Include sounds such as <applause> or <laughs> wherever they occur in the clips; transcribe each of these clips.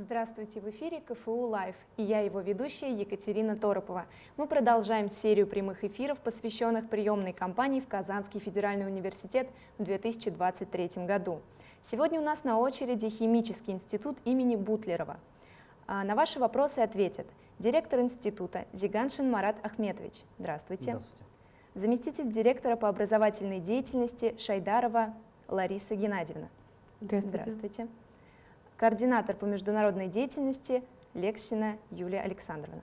Здравствуйте, в эфире КФУ Лайв, и я его ведущая Екатерина Торопова. Мы продолжаем серию прямых эфиров, посвященных приемной кампании в Казанский федеральный университет в 2023 году. Сегодня у нас на очереди Химический институт имени Бутлерова. А, на ваши вопросы ответят директор института Зиганшин Марат Ахметович. Здравствуйте. Здравствуйте. Заместитель директора по образовательной деятельности Шайдарова Лариса Геннадьевна. Здравствуйте. Здравствуйте координатор по международной деятельности Лексина Юлия Александровна.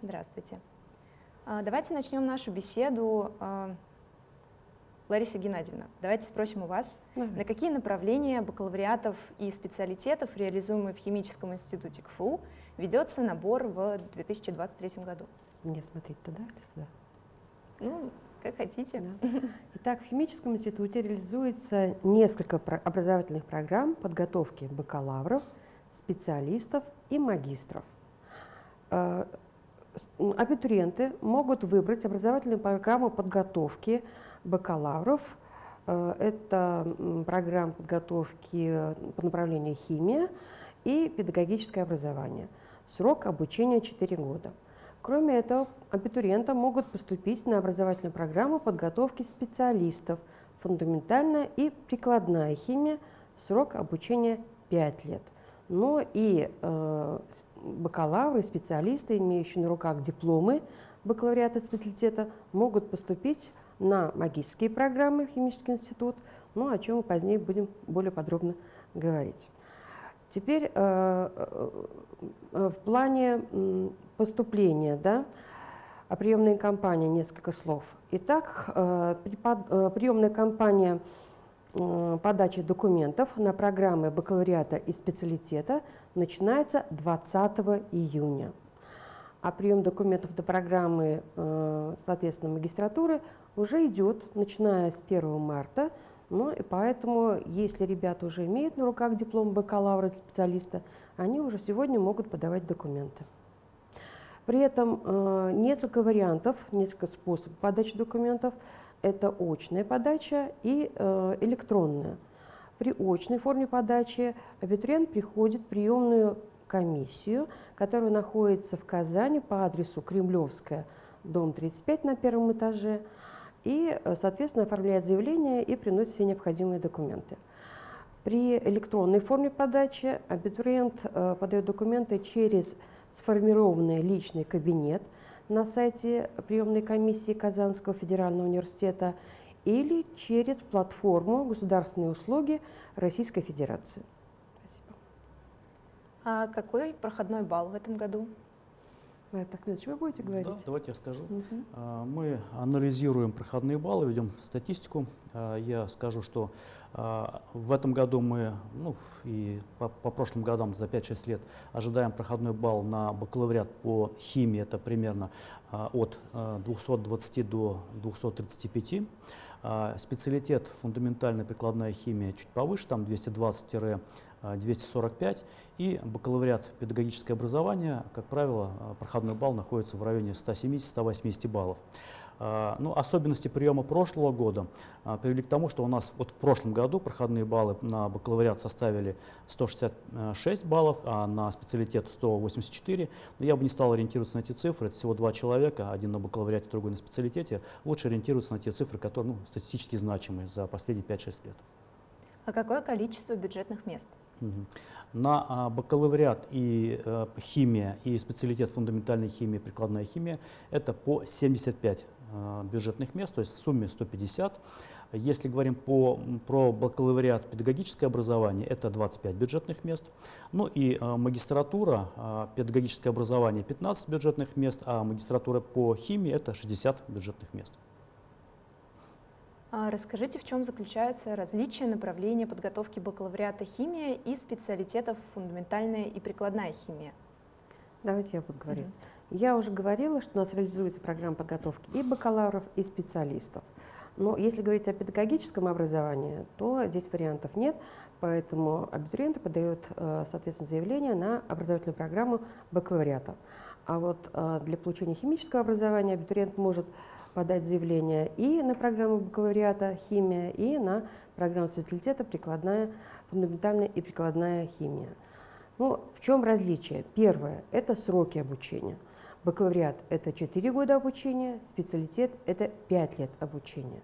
Здравствуйте. Здравствуйте. А, давайте начнем нашу беседу. А, Лариса Геннадьевна, давайте спросим у вас, Давайте. на какие направления бакалавриатов и специалитетов, реализуемые в Химическом институте КФУ, ведется набор в 2023 году? Мне смотреть туда или сюда? Ну, как хотите. Да. <laughs> Итак, в химическом институте реализуется несколько образовательных программ подготовки бакалавров, специалистов и магистров. Э, Абитуриенты могут выбрать образовательную программу подготовки бакалавров. Э, Это программа подготовки по направлению химия и педагогическое образование. Срок обучения 4 года. Кроме этого, абитуриенты могут поступить на образовательную программу подготовки специалистов фундаментальная и прикладная химия, срок обучения 5 лет. Но и э, бакалавры, специалисты, имеющие на руках дипломы бакалавриата специалитета, могут поступить на магистрские программы в химический институт, ну, о чем мы позднее будем более подробно говорить. Теперь э, э, в плане поступления, да, о приемной кампании несколько слов. Итак, э, приемная кампания подачи документов на программы бакалавриата и специалитета начинается 20 июня. А прием документов до программы, соответственно, магистратуры уже идет, начиная с 1 марта. Ну и поэтому, если ребята уже имеют на руках диплом бакалавра специалиста, они уже сегодня могут подавать документы. При этом э, несколько вариантов, несколько способов подачи документов. Это очная подача и э, электронная. При очной форме подачи абитуриент приходит в приемную комиссию, которая находится в Казани по адресу Кремлевская, дом 35 на первом этаже, и, э, соответственно, оформляет заявление и приносит все необходимые документы. При электронной форме подачи абитуриент э, подает документы через сформированный личный кабинет на сайте приемной комиссии Казанского федерального университета или через платформу государственные услуги Российской Федерации. Спасибо. А какой проходной балл в этом году? Марат Ахмедович, вы будете говорить? Да, давайте я расскажу. Мгм. А, Мы анализируем проходные баллы, ведем статистику. А, Я скажу, что в этом году мы, ну и по, по прошлым годам за 5-6 лет ожидаем проходной балл на бакалавриат по химии, это примерно а, от а, 220 до 235. А, Специалитет фундаментальная прикладная химия чуть повыше, там 220-245. И бакалавриат педагогическое образование, как правило, а, проходной балл находится в районе 170-180 баллов. А, Ну, особенности приема прошлого года а, привели к тому, что у нас вот в прошлом году проходные баллы на бакалавриат составили 166 баллов, а на специалитет 184. Но я бы не стал ориентироваться на эти цифры, это всего два человека, один на бакалавриате, другой на специалитете. Лучше ориентироваться на те цифры, которые ну, статистически значимые за последние 5-6 лет. А какое количество бюджетных мест? На а, бакалавриат и э, химия, и специалитет фундаментальной химии, прикладная химия – это по 75 э, бюджетных мест, то есть в сумме 150. Если говорим по, про бакалавриат педагогическое образование, это 25 бюджетных мест. Ну и э, магистратура, э, педагогическое образование 15 бюджетных мест, а магистратура по химии – это 60 бюджетных мест. А Расскажите, в чем заключаются различия направления подготовки бакалавриата химия и специалитетов фундаментальная и прикладная химия? Давайте я буду говорить. Я уже говорила, что у нас реализуется программа подготовки и бакалавров, и специалистов. Но если говорить о педагогическом образовании, то здесь вариантов нет, поэтому абитуриенты подают, э, соответственно, заявление на образовательную программу бакалавриата. А вот э, для получения химического образования абитуриент может подать заявление и на программу бакалавриата химия, и на программу специалитета прикладная, фундаментальная и прикладная химия. Ну, в чем различие? Первое – это сроки обучения. Бакалавриат – это 4 года обучения, специалитет – это 5 лет обучения.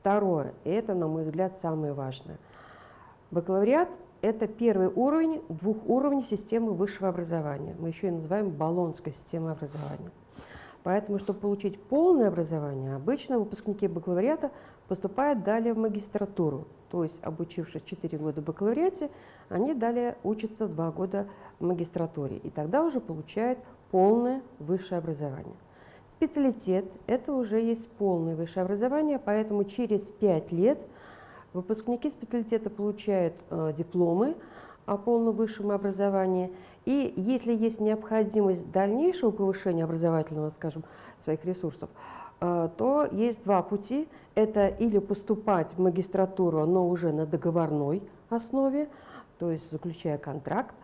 Второе, и это, на мой взгляд, самое важное. Бакалавриат – это первый уровень двух уровней системы высшего образования. Мы еще и называем баллонской системой образования. Поэтому, чтобы получить полное образование, обычно выпускники бакалавриата поступают далее в магистратуру. То есть, обучившись 4 года в бакалавриате, они далее учатся 2 года в магистратуре. И тогда уже получают полное высшее образование. Специалитет – это уже есть полное высшее образование, поэтому через 5 лет выпускники специалитета получают э, дипломы о полном высшем образовании. И если есть необходимость дальнейшего повышения образовательного, скажем, своих ресурсов, э, то есть два пути. Это или поступать в магистратуру, но уже на договорной основе, то есть заключая контракт,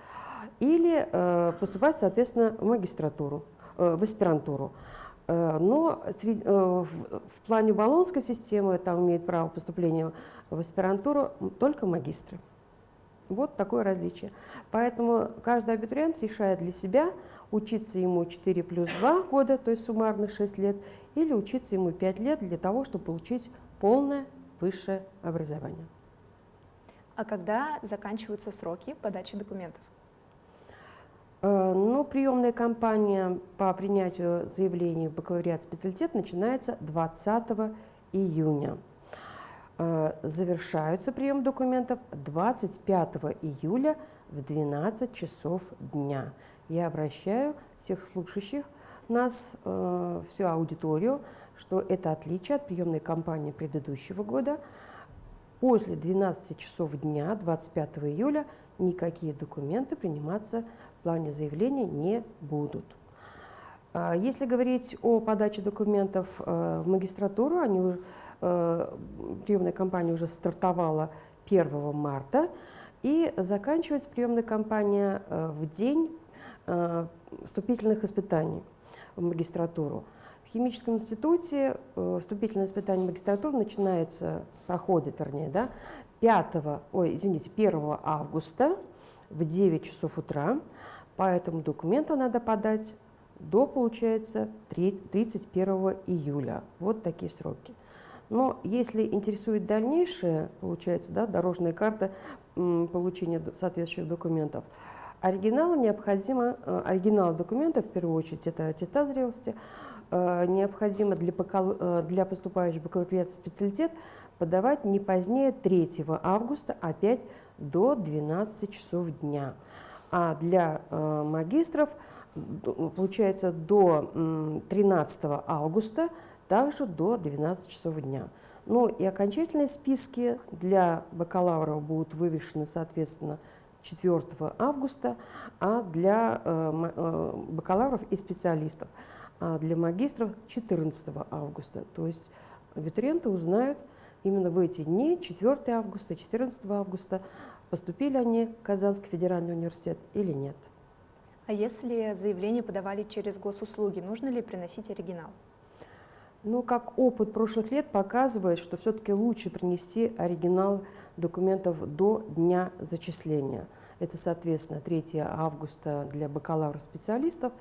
или э, поступать, соответственно, в магистратуру, в аспирантуру. Но в плане баллонской системы там имеет право поступления в аспирантуру только магистры. Вот такое различие. Поэтому каждый абитуриент решает для себя, учиться ему 4 плюс 2 года, то есть суммарно 6 лет, или учиться ему 5 лет для того, чтобы получить полное высшее образование. А когда заканчиваются сроки подачи документов? Э, ну, приемная кампания по принятию заявлений в бакалавриат специалитет начинается 20 июня. Э, завершаются прием документов 25 июля в 12 часов дня. Я обращаю всех слушающих нас, э, всю аудиторию, что это отличие от приемной кампании предыдущего года. После 12 часов дня, 25 июля, никакие документы приниматься в плане заявления не будут. А если говорить о подаче документов э, в магистратуру, они Э, приемная кампания уже стартовала 1 марта, и заканчивается приемная кампания э, в день вступительных испытаний в магистратуру. В химическом институте вступительное испытание в магистратуру начинается, проходит, вернее, да, 5, ой, извините, 1 августа в 9 часов утра. Поэтому документы надо подать до, получается, 31 июля. Вот такие сроки. Но если интересует дальнейшее, получается, да, дорожная карта получения соответствующих документов, оригинал необходимо, э, оригинал документов, в первую очередь, это аттестат зрелости, э, необходимо для, э, для поступающих бакалавриат специалитет подавать не позднее 3 августа, опять до 12 часов дня. А для магистров, получается, до 13 августа также до 12 часов дня. Ну и окончательные списки для бакалавров будут вывешены, соответственно, 4 августа, а для э, э, бакалавров и специалистов, а для магистров 14 августа. То есть абитуриенты узнают именно в эти дни, 4 августа, 14 августа, поступили они в Казанский федеральный университет или нет. А если заявление подавали через госуслуги, нужно ли приносить оригинал? Ну, как опыт прошлых лет показывает, что все-таки лучше принести оригинал документов до дня зачисления. Это, соответственно, 3 августа для бакалавров-специалистов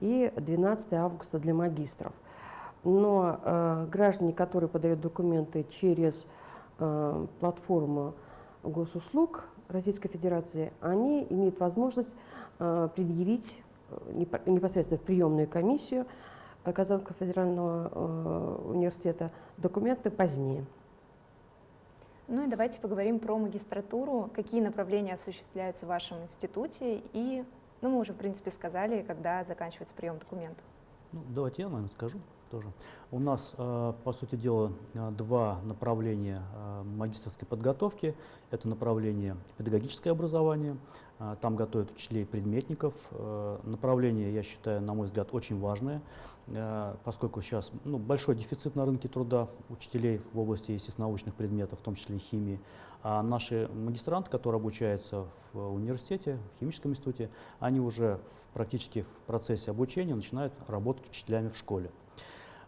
и 12 августа для магистров. Но э, граждане, которые подают документы через э, платформу госуслуг Российской Федерации, они имеют возможность э, предъявить э, непосредственно в приемную комиссию Казанского федерального э, университета документы позднее. Ну и давайте поговорим про магистратуру. Какие направления осуществляются в вашем институте? И, ну, мы уже, в принципе, сказали, когда заканчивается прием документов. Ну, давайте я, наверное, скажу тоже. У нас, э, по сути дела, э, два направления магистрской подготовки. Это направление педагогическое образование, там готовят учителей предметников. Направление, я считаю, на мой взгляд, очень важное. Э, поскольку сейчас ну, большой дефицит на рынке труда учителей в области естественно-научных предметов, в том числе и химии. А наши магистранты, которые обучаются в университете, в химическом институте, они уже практически в процессе обучения начинают работать учителями в школе.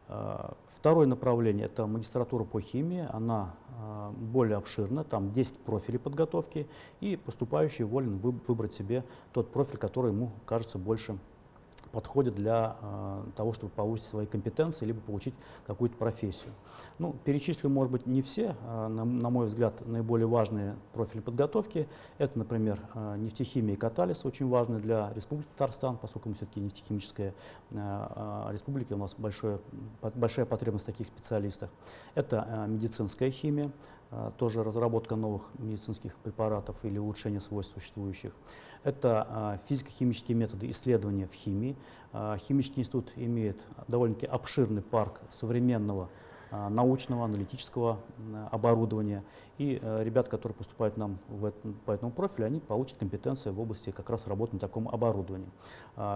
Э, второе направление – это магистратура по химии. Она э, более обширна, там 10 профилей подготовки, и поступающий волен выбрать себе тот профиль, который ему кажется больше подходят для э, того, чтобы повысить свои компетенции, либо получить какую-то профессию. Ну, перечислю, может быть, не все, э, на, на мой взгляд, наиболее важные профили подготовки. Это, например, э, нефтехимия и катализ, очень важные для Республики Татарстан, поскольку мы все-таки нефтехимическая э, э, республика, у нас большое, большая потребность в таких специалистах. Это э, медицинская химия, тоже разработка новых медицинских препаратов или улучшение свойств существующих. Это а, физико-химические методы исследования в химии. А, химический институт имеет довольно-таки обширный парк современного а, научного, аналитического оборудования. И ребят, которые поступают нам в этом, по этому профилю, они получат компетенции в области как раз работы на таком оборудовании.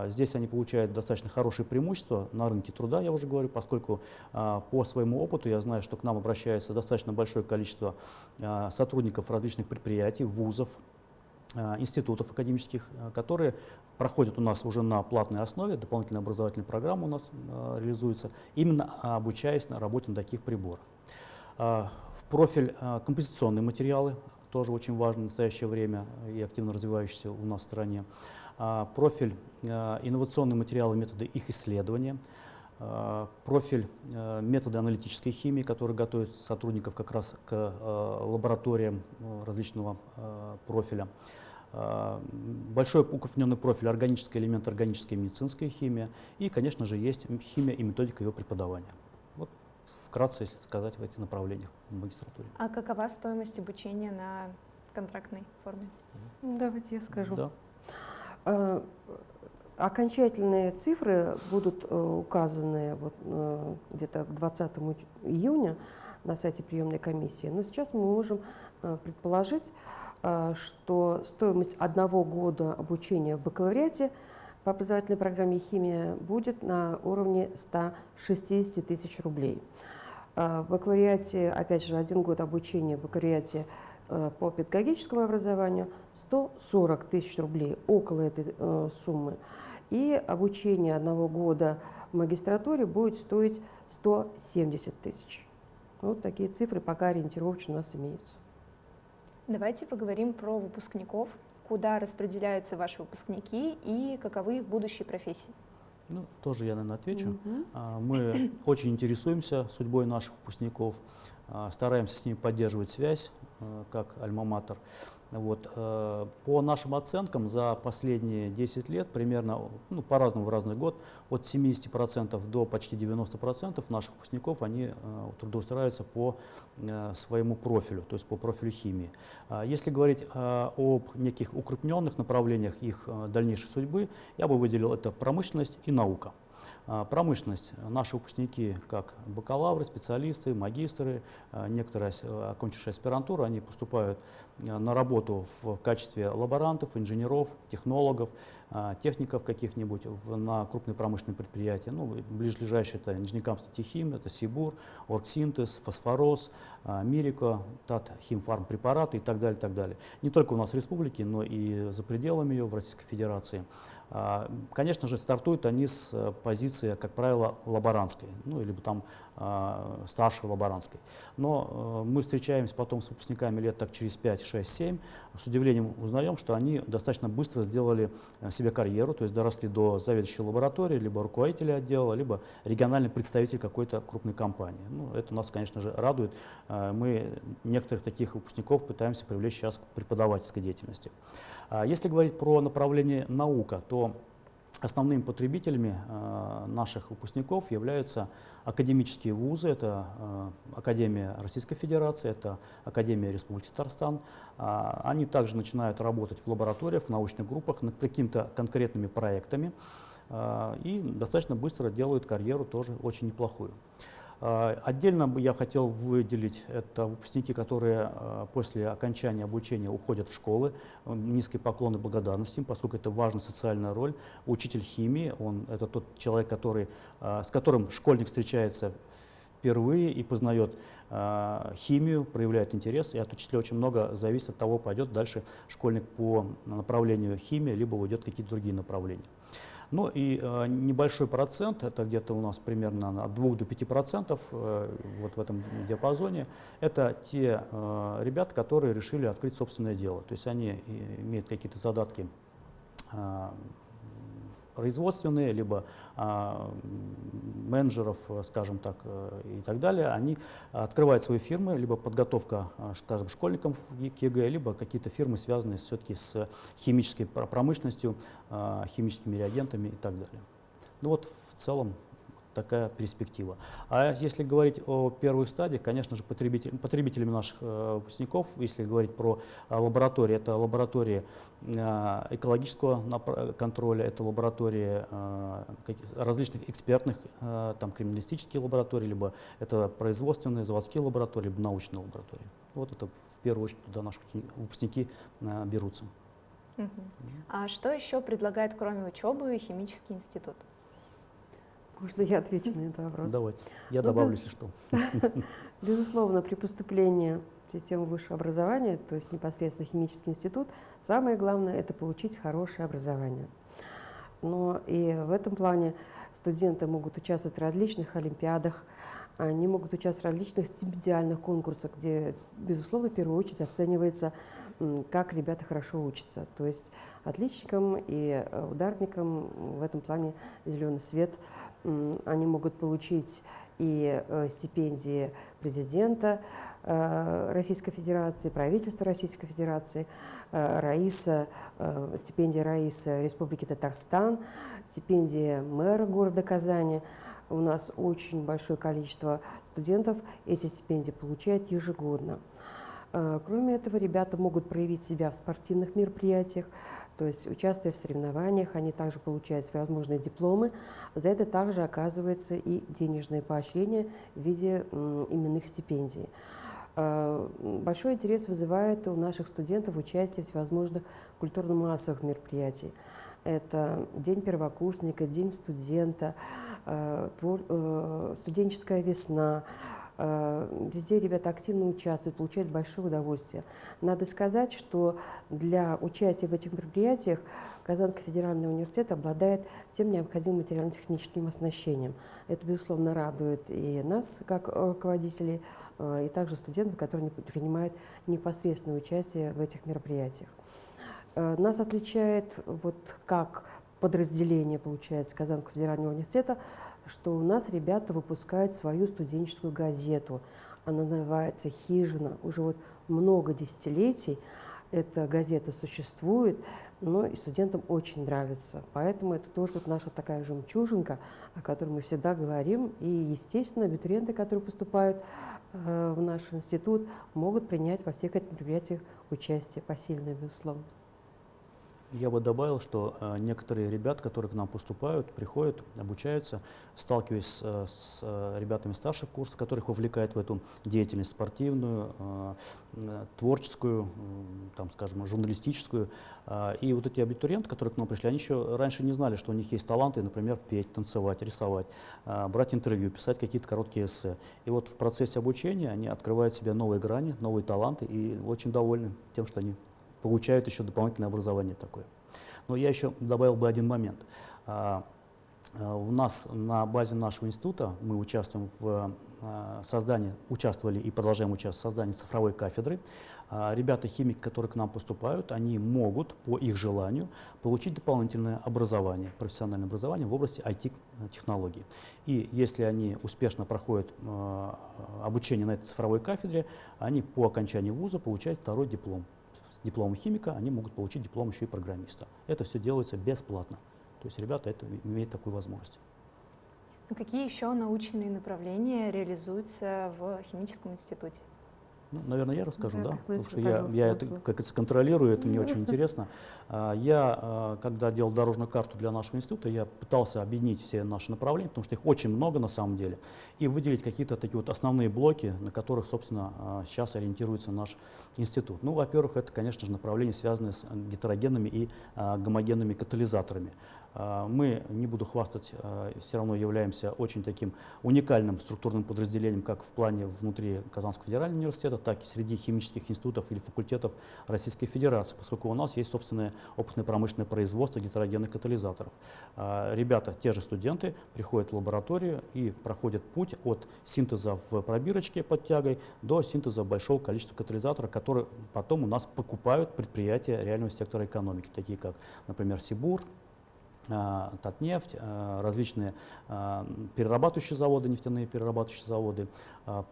Здесь они получают достаточно хорошие преимущества на рынке труда, я уже говорю, поскольку по своему опыту я знаю, что к нам обращается достаточно большое количество сотрудников различных предприятий, вузов, Э, институтов академических, э, которые проходят у нас уже на платной основе, дополнительная образовательная программа у нас э, реализуется, именно обучаясь на работе на таких приборах. В профиль композиционные материалы, тоже очень важно в настоящее время и активно развивающийся у нас в стране. Профиль инновационные материалы, методы их исследования – Э, профиль э, методы аналитической химии, который готовит сотрудников как раз к э, лабораториям различного профиля. Большой укрупненный профиль органический элемент, органическая и медицинская химия. И, конечно же, есть химия и методика ее преподавания. Вот вкратце, если сказать, в этих направлениях в магистратуре. А какова стоимость обучения на контрактной форме? Давайте я скажу. Да. Окончательные цифры будут э, указаны вот, э, где-то к 20 июня на сайте приемной комиссии. Но сейчас мы можем э, предположить, что стоимость одного года обучения в бакалавриате по образовательной программе «Химия» будет на уровне 160 тысяч рублей. В бакалавриате, опять же, один год обучения в бакалавриате по педагогическому образованию 140 тысяч рублей, около этой суммы и обучение одного года в магистратуре будет стоить 170 тысяч. Вот такие цифры пока ориентировочно у нас имеются. Давайте поговорим про выпускников. Куда распределяются ваши выпускники и каковы их будущие профессии? Ну, тоже я, наверное, отвечу. Угу. Мы <coughs> очень интересуемся судьбой наших выпускников, а, стараемся с ними поддерживать связь, а, как альма-матер. Вот, э, по нашим оценкам, за последние 10 лет, примерно, ну, по-разному в разный год, от 70% до почти 90% наших выпускников, они э, трудоустраиваются по э, своему профилю, то есть по профилю химии. А если говорить об неких укрупненных направлениях их дальнейшей судьбы, я бы выделил это промышленность и наука. А, промышленность. Наши выпускники, как бакалавры, специалисты, магистры, а, некоторые окончившие аспирантуру, они поступают а, на работу в качестве лаборантов, инженеров, технологов, техников каких-нибудь на крупные промышленные предприятия. Ну, ближайшие это инженеркамство Техим, это Сибур, Оргсинтез, Фосфорос, Мирико, Тат, Химфармпрепараты и так далее, так далее. Не только у нас в республике, но и за пределами ее, в Российской Федерации. А, конечно же, стартуют они с э, позиции, как правило, лаборантской, ну, или там старшей лаборантской. Но э, мы встречаемся потом с выпускниками лет так через 5, 6, 7, с удивлением узнаем, что они достаточно быстро сделали э, себе карьеру, то есть доросли до заведующей лаборатории, либо руководителя отдела, либо региональный представитель какой-то крупной компании. Ну, это нас, конечно же, радует. Мы некоторых таких выпускников пытаемся привлечь сейчас к преподавательской деятельности. А если говорить про направление наука, то основными потребителями а, наших выпускников являются академические вузы, это а, Академия Российской Федерации, это Академия Республики Татарстан. Они также начинают работать в лабораториях, в научных группах над какими-то конкретными проектами и достаточно быстро делают карьеру тоже очень неплохую. А, отдельно бы я хотел выделить это выпускники, которые а, после окончания обучения уходят в школы. Низкий поклон и благодарность им, поскольку это важная социальная роль. Учитель химии, он это тот человек, который, а, с которым школьник встречается впервые и познает химию, проявляет интерес, и от учителя очень много зависит от того, пойдет дальше школьник по направлению химии, либо уйдет какие-то другие направления. Ну и э, небольшой процент, это где-то у нас примерно от 2 до 5 процентов, э, вот в этом диапазоне, это те э, ребята, которые решили открыть собственное дело. То есть они имеют какие-то задатки э, производственные, либо а, менеджеров, скажем так, э, и так далее, они открывают свои фирмы, либо подготовка, а, скажем, школьникам к ЕГЭ, либо какие-то фирмы, связанные все-таки с химической промышленностью, а, химическими реагентами и так далее. Ну вот в целом такая перспектива. А если говорить о первых стадиях, конечно же, потребитель, потребителями наших э, выпускников, если говорить про э, лаборатории, это лаборатории э, экологического контроля, это лаборатории различных экспертных, там, криминалистические лаборатории, либо это производственные, заводские лаборатории, либо научные лаборатории. Вот это в первую очередь туда наши выпускники берутся. А что еще предлагает, кроме учебы, химический институт? Можно я отвечу на этот вопрос? Давайте. Я ну, добавлю, если что. <laughs> Безусловно, при поступлении в систему высшего образования, то есть непосредственно химический институт, самое главное – это получить хорошее образование. Но и в этом плане студенты могут участвовать в различных олимпиадах, они могут участвовать в различных стипендиальных конкурсах, где, безусловно, в первую очередь оценивается, как ребята хорошо учатся. То есть отличникам и ударникам в этом плане зеленый свет они могут получить и э, стипендии президента э, Российской Федерации, правительства Российской Федерации, э, Раиса, стипендия Раиса Республики Татарстан, стипендия мэра города Казани. У нас очень большое количество студентов эти стипендии получают ежегодно. Кроме этого, ребята могут проявить себя в спортивных мероприятиях, то есть, участвуя в соревнованиях, они также получают всевозможные дипломы. За это также оказывается и денежное поощрение в виде именных стипендий. А, большой интерес вызывает у наших студентов участие в всевозможных культурно-массовых мероприятиях. Это День первокурсника, День студента, а, э, студенческая весна, Э, везде ребята активно участвуют, получают большое удовольствие. Надо сказать, что для участия в этих мероприятиях Казанский федеральный университет обладает всем необходимым материально-техническим оснащением. Это, безусловно, радует и нас, как руководителей, э, и также студентов, которые принимают непосредственное участие в этих мероприятиях. Э, нас отличает вот как подразделение, получается, Казанского федерального университета что у нас ребята выпускают свою студенческую газету. Она называется «Хижина». Уже вот много десятилетий эта газета существует, но и студентам очень нравится. Поэтому это тоже вот наша такая жемчужинка, о которой мы всегда говорим. И, естественно, абитуриенты, которые поступают э, в наш институт, могут принять во всех этих мероприятиях участие посильное, безусловно. Я бы добавил, что э, некоторые ребят, которые к нам поступают, приходят, обучаются, сталкиваясь с, э, с э, ребятами старших курсов, которых вовлекает в эту деятельность спортивную, творческую, там, скажем, журналистическую. Э, и вот эти абитуриенты, которые к нам пришли, они еще раньше не знали, что у них есть таланты, например, петь, танцевать, рисовать, э, брать интервью, писать какие-то короткие эссе. И вот в процессе обучения они открывают себе новые грани, новые таланты и очень довольны тем, что они получают еще дополнительное образование такое. Но я еще добавил бы один момент. А, а, у нас на базе нашего института мы участвуем в а, создании, участвовали и продолжаем участвовать в создании цифровой кафедры. Ребята, химики, которые к нам поступают, они могут по их желанию получить дополнительное образование, профессиональное образование в области IT-технологий. И если они успешно проходят обучение на этой цифровой кафедре, они по окончании вуза получают второй диплом с химика, они могут получить диплом еще и программиста. Это все делается бесплатно. То есть ребята это, имеют такую возможность. А какие еще научные направления реализуются в химическом институте? Ну, наверное, я расскажу, да, да потому что я, я это как это контролирую, это мне очень интересно. А, я, а, когда делал дорожную карту для нашего института, я пытался объединить все наши направления, потому что их очень много на самом деле, и выделить какие-то такие вот основные блоки, на которых, собственно, сейчас а, ориентируется наш институт. Ну, во-первых, это, конечно же, направления, связанные с гетерогенными и гомогенными катализаторами. А, мы, не буду хвастать, а, все равно являемся очень таким уникальным структурным подразделением, как в плане внутри Казанского федерального университета, так и среди химических институтов или факультетов Российской Федерации, поскольку у нас есть собственное опытное промышленное производство гетерогенных катализаторов. А, ребята, те же студенты, приходят в лабораторию и проходят путь от синтеза в пробирочке под тягой до синтеза большого количества катализаторов, которые потом у нас покупают предприятия реального сектора экономики, такие как, например, Сибур, Татнефть, а, различные а, перерабатывающие заводы, нефтяные перерабатывающие заводы.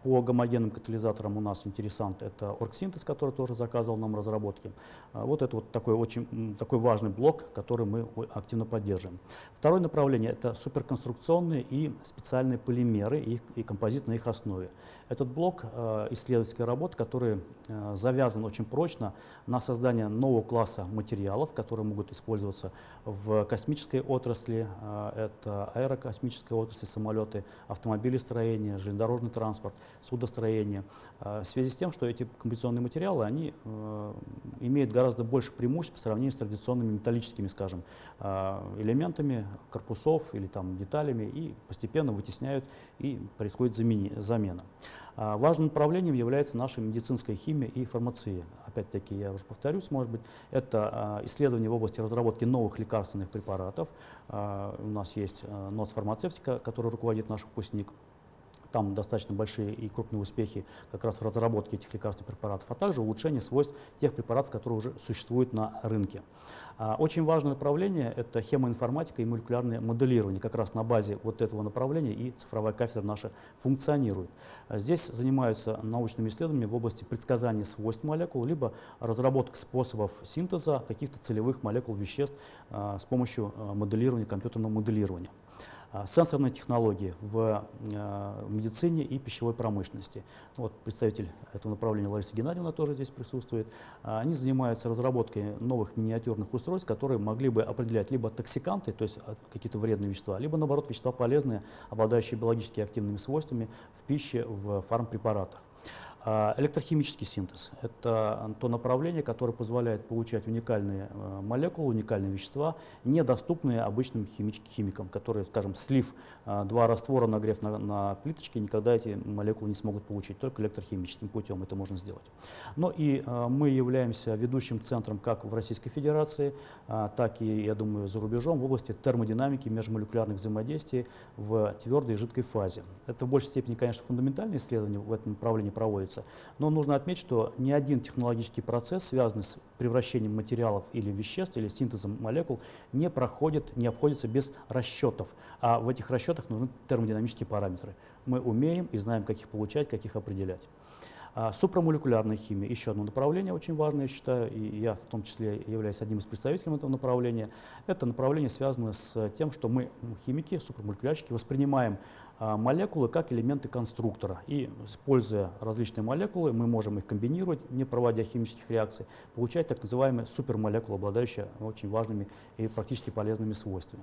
По гомогенным катализаторам у нас интересант это Оргсинтез, который тоже заказывал нам разработки. Вот это вот такой очень такой важный блок, который мы активно поддерживаем. Второе направление это суперконструкционные и специальные полимеры и, и композит на их основе. Этот блок исследовательской работы, который завязан очень прочно на создание нового класса материалов, которые могут использоваться в космической отрасли, а, это аэрокосмическая отрасль, самолеты, автомобилестроение, железнодорожный транспорт, судостроение. В связи с тем, что эти композиционные материалы, они э, имеют гораздо больше преимуществ по сравнению с традиционными металлическими, скажем, элементами корпусов или там деталями и постепенно вытесняют и происходит замена. Важным направлением является наша медицинская химия и фармация опять-таки, я уже повторюсь, может быть, это а, исследование в области разработки новых лекарственных препаратов. А, у нас есть а, НОС фармацевтика, который руководит наш выпускник. Там достаточно большие и крупные успехи как раз в разработке этих лекарственных препаратов, а также улучшение свойств тех препаратов, которые уже существуют на рынке. А, очень важное направление – это хемоинформатика и молекулярное моделирование. Как раз на базе вот этого направления и цифровая кафедра наша функционирует. А, здесь занимаются научными исследованиями в области предсказания свойств молекул, либо разработка способов синтеза каких-то целевых молекул веществ а, с помощью моделирования, компьютерного моделирования. А, сенсорные технологии в а, медицине и пищевой промышленности. Вот представитель этого направления Лариса Геннадьевна тоже здесь присутствует. А, они занимаются разработкой новых миниатюрных устройств, которые могли бы определять либо токсиканты, то есть какие-то вредные вещества, либо наоборот вещества полезные, обладающие биологически активными свойствами в пище, в фармпрепаратах. А, электрохимический синтез – это то направление, которое позволяет получать уникальные э, молекулы, уникальные вещества, недоступные обычным химикам, которые, скажем, слив э, два раствора, нагрев на, на плиточке, никогда эти молекулы не смогут получить, только электрохимическим путем это можно сделать. Но и э, мы являемся ведущим центром как в Российской Федерации, так и, я думаю, за рубежом в области термодинамики межмолекулярных взаимодействий в твердой и жидкой фазе. Это в большей степени, конечно, фундаментальные исследования в этом направлении проводятся, процесса. Но нужно отметить, что ни один технологический процесс, связанный с превращением материалов или веществ, или синтезом молекул, не проходит, не обходится без расчетов. А в этих расчетах нужны термодинамические параметры. Мы умеем и знаем, как их получать, как их определять. А супрамолекулярная химия – еще одно направление очень важное, я считаю, и я в том числе являюсь одним из представителей этого направления. Это направление связано с тем, что мы, химики, супрамолекулярщики, воспринимаем молекулы как элементы конструктора. И используя различные молекулы, мы можем их комбинировать, не проводя химических реакций, получать так называемые супермолекулы, обладающие очень важными и практически полезными свойствами.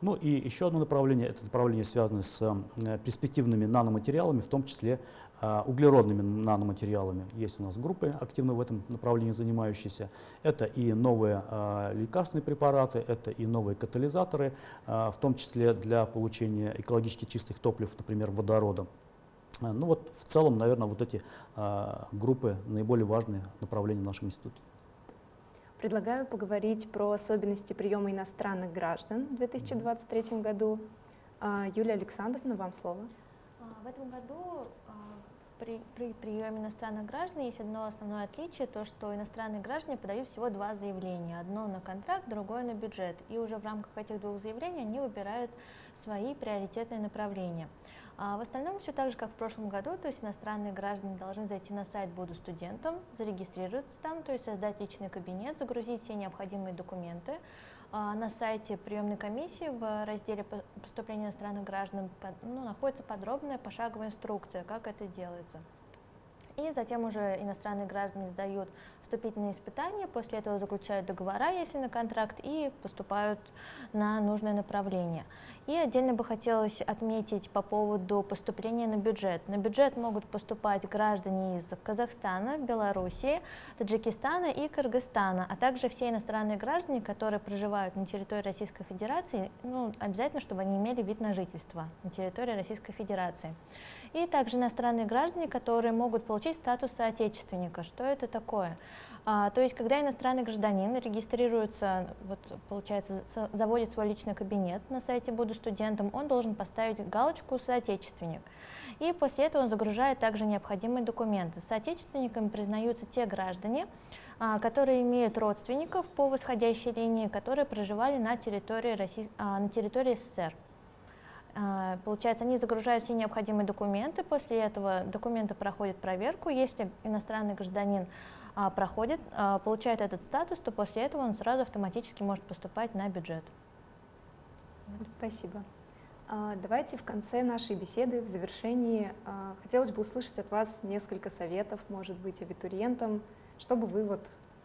Ну и еще одно направление, это направление связано с э, перспективными наноматериалами, в том числе а, углеродными наноматериалами. Есть у нас группы, активно в этом направлении занимающиеся. Это и новые а, лекарственные препараты, это и новые катализаторы, а, в том числе для получения экологически чистых топлив, например, водорода. Ну вот в целом, наверное, вот эти группы наиболее важные направления в нашем институте. Предлагаю поговорить про особенности приема иностранных граждан в 2023 году. Юлия Александровна, вам слово. В этом году при, при приеме иностранных граждан есть одно основное отличие, то что иностранные граждане подают всего два заявления. Одно на контракт, другое на бюджет. И уже в рамках этих двух заявлений они выбирают свои приоритетные направления. А в остальном все так же, как в прошлом году, то есть иностранные граждане должны зайти на сайт «Буду студентом», зарегистрироваться там, то есть создать личный кабинет, загрузить все необходимые документы, на сайте приемной комиссии в разделе поступления иностранных граждан ну, находится подробная пошаговая инструкция, как это делается. И затем уже иностранные граждане сдают вступительные испытания, после этого заключают договора, если на контракт, и поступают на нужное направление. И отдельно бы хотелось отметить по поводу поступления на бюджет. На бюджет могут поступать граждане из Казахстана, Белоруссии, Таджикистана и Кыргызстана, а также все иностранные граждане, которые проживают на территории Российской Федерации, ну, обязательно, чтобы они имели вид на жительство на территории Российской Федерации. И также иностранные граждане, которые могут получить получить статус соотечественника. Что это такое? А, то есть, когда иностранный гражданин регистрируется, вот, получается, заводит свой личный кабинет на сайте «Буду студентом», он должен поставить галочку «Соотечественник». И после этого он загружает также необходимые документы. Соотечественниками признаются те граждане, а, которые имеют родственников по восходящей линии, которые проживали на территории, России, а, на территории СССР. А, Получается, они загружают все необходимые документы, после этого документы проходят проверку. Если иностранный гражданин а, проходит, а, получает этот статус, то после этого он сразу автоматически может поступать на бюджет. Спасибо. Давайте в конце нашей беседы, в завершении, хотелось бы услышать от вас несколько советов, может быть, абитуриентам, что бы вы вот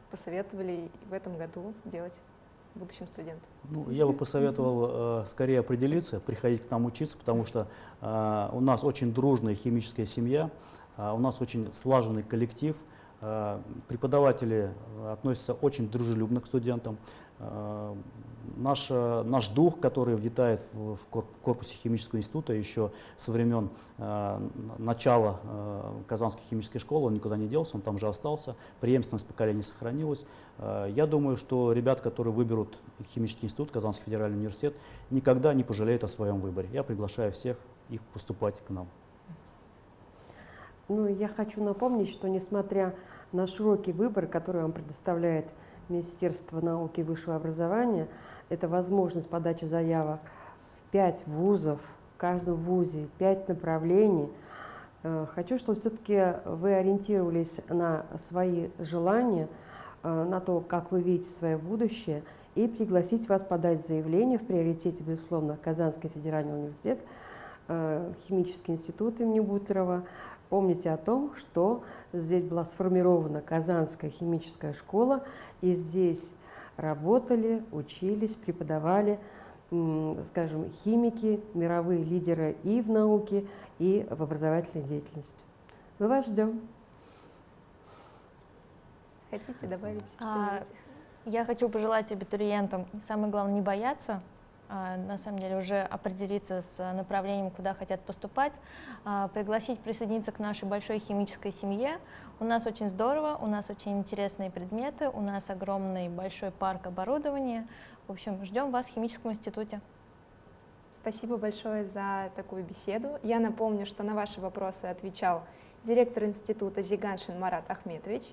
посоветовали в этом году делать будущим студентам. Ну, я бы посоветовал э, скорее определиться, приходить к нам учиться, потому что э, у нас очень дружная химическая семья, э, у нас очень слаженный коллектив, э, преподаватели э, относятся очень дружелюбно к студентам. Э, наш, наш дух, который витает в, в кор- корпусе химического института еще со времен э, начала э, Казанской химической школы, он никуда не делся, он там же остался, преемственность поколений сохранилась. Э, Я думаю, что ребят, которые выберут химический институт, Казанский федеральный университет, никогда не пожалеют о своем выборе. Я приглашаю всех их поступать к нам. Ну, я хочу напомнить, что несмотря на широкий выбор, который вам предоставляет Министерство науки и высшего образования, это возможность подачи заявок в пять вузов, в каждом вузе пять направлений. Э, Хочу, чтобы все-таки вы ориентировались на свои желания, э, на то, как вы видите свое будущее, и пригласить вас подать заявление в приоритете, безусловно, Казанский федеральный университет, э, Химический институт имени Бутлерова. Помните о том, что здесь была сформирована Казанская химическая школа, и здесь работали, учились, преподавали, скажем, химики, мировые лидеры и в науке, и в образовательной деятельности. Мы вас ждем. Хотите добавить А? Я хочу пожелать абитуриентам, самое главное, не бояться, на самом деле уже определиться с а, направлением, куда хотят поступать, а, пригласить присоединиться к нашей большой химической семье. У нас очень здорово, у нас очень интересные предметы, у нас огромный большой парк оборудования. В общем, ждем вас в химическом институте. Спасибо большое за такую беседу. Я напомню, что на ваши вопросы отвечал директор института Зиганшин Марат Ахметович,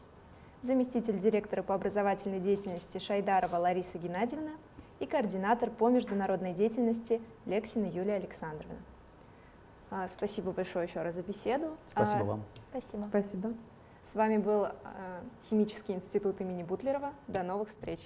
заместитель директора по образовательной деятельности Шайдарова Лариса Геннадьевна и координатор по международной деятельности Лексина Юлия Александровна. А, Спасибо большое еще раз за беседу. Спасибо А, вам. Спасибо. Спасибо. С вами был а, Химический институт имени Бутлерова. До новых встреч!